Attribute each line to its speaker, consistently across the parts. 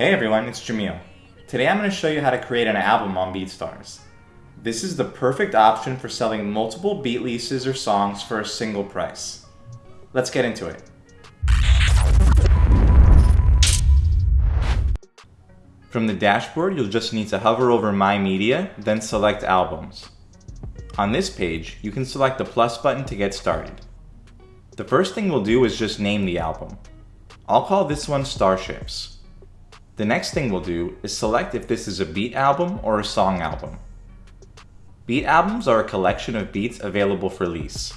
Speaker 1: Hey everyone, it's Jamil. Today I'm going to show you how to create an album on BeatStars. This is the perfect option for selling multiple beat leases or songs for a single price. Let's get into it. From the dashboard, you'll just need to hover over My Media, then select Albums. On this page, you can select the plus button to get started. The first thing we'll do is just name the album. I'll call this one Starships. The next thing we'll do is select if this is a beat album or a song album. Beat albums are a collection of beats available for lease.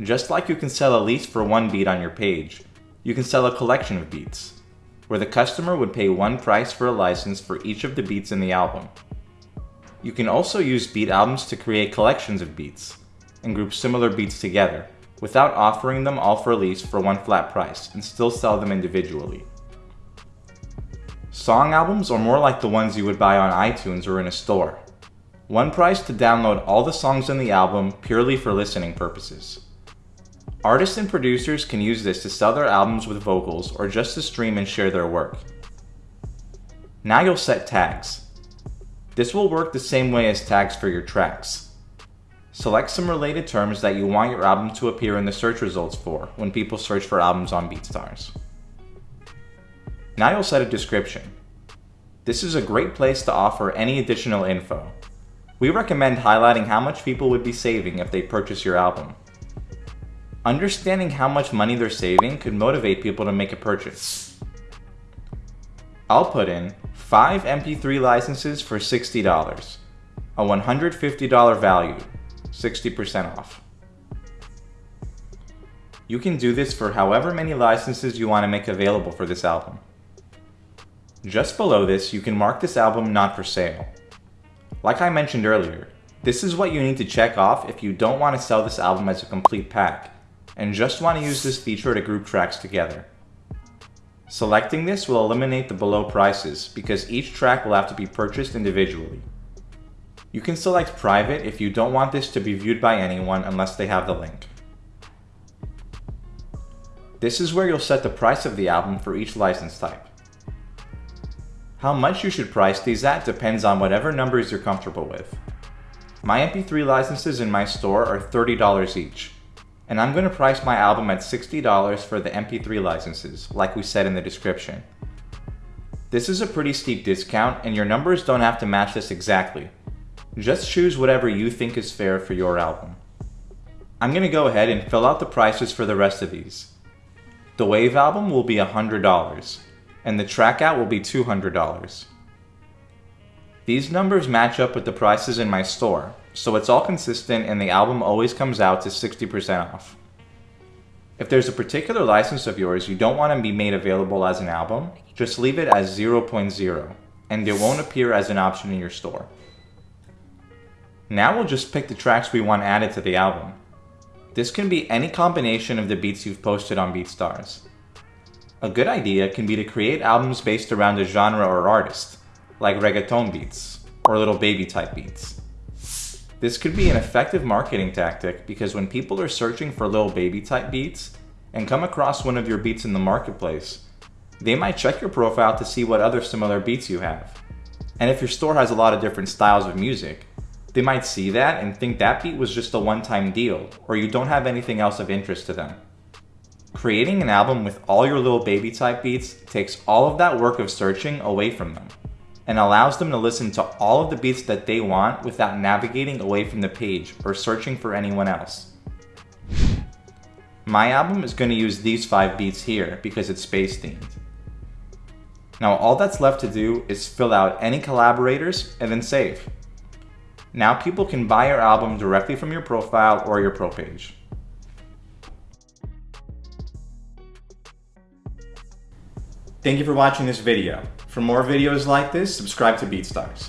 Speaker 1: Just like you can sell a lease for one beat on your page, you can sell a collection of beats, where the customer would pay one price for a license for each of the beats in the album. You can also use beat albums to create collections of beats, and group similar beats together, without offering them all for lease for one flat price, and still sell them individually. Song albums are more like the ones you would buy on iTunes or in a store. One price to download all the songs in the album purely for listening purposes. Artists and producers can use this to sell their albums with vocals or just to stream and share their work. Now you'll set tags. This will work the same way as tags for your tracks. Select some related terms that you want your album to appear in the search results for when people search for albums on BeatStars. Now you'll set a description. This is a great place to offer any additional info. We recommend highlighting how much people would be saving if they purchase your album. Understanding how much money they're saving could motivate people to make a purchase. I'll put in 5 MP3 licenses for $60, a $150 value, 60% off. You can do this for however many licenses you want to make available for this album. Just below this, you can mark this album not for sale. Like I mentioned earlier, this is what you need to check off if you don't want to sell this album as a complete pack, and just want to use this feature to group tracks together. Selecting this will eliminate the below prices because each track will have to be purchased individually. You can select private if you don't want this to be viewed by anyone unless they have the link. This is where you'll set the price of the album for each license type. How much you should price these at depends on whatever numbers you're comfortable with. My MP3 licenses in my store are $30 each, and I'm going to price my album at $60 for the MP3 licenses, like we said in the description. This is a pretty steep discount, and your numbers don't have to match this exactly. Just choose whatever you think is fair for your album. I'm going to go ahead and fill out the prices for the rest of these. The WAV album will be $100 and the track out will be $200. These numbers match up with the prices in my store, so it's all consistent and the album always comes out to 60% off. If there's a particular license of yours you don't want to be made available as an album, just leave it as 0.0, and it won't appear as an option in your store. Now we'll just pick the tracks we want added to the album. This can be any combination of the beats you've posted on BeatStars. A good idea can be to create albums based around a genre or artist, like reggaeton beats, or Lil Baby type beats. This could be an effective marketing tactic because when people are searching for Lil Baby type beats and come across one of your beats in the marketplace, they might check your profile to see what other similar beats you have. And if your store has a lot of different styles of music, they might see that and think that beat was just a one-time deal, or you don't have anything else of interest to them. Creating an album with all your Lil Baby type beats takes all of that work of searching away from them and allows them to listen to all of the beats that they want without navigating away from the page or searching for anyone else. My album is going to use these 5 beats here because it's space themed. Now all that's left to do is fill out any collaborators and then save. Now people can buy your album directly from your profile or your pro page. Thank you for watching this video. For more videos like this, subscribe to BeatStars.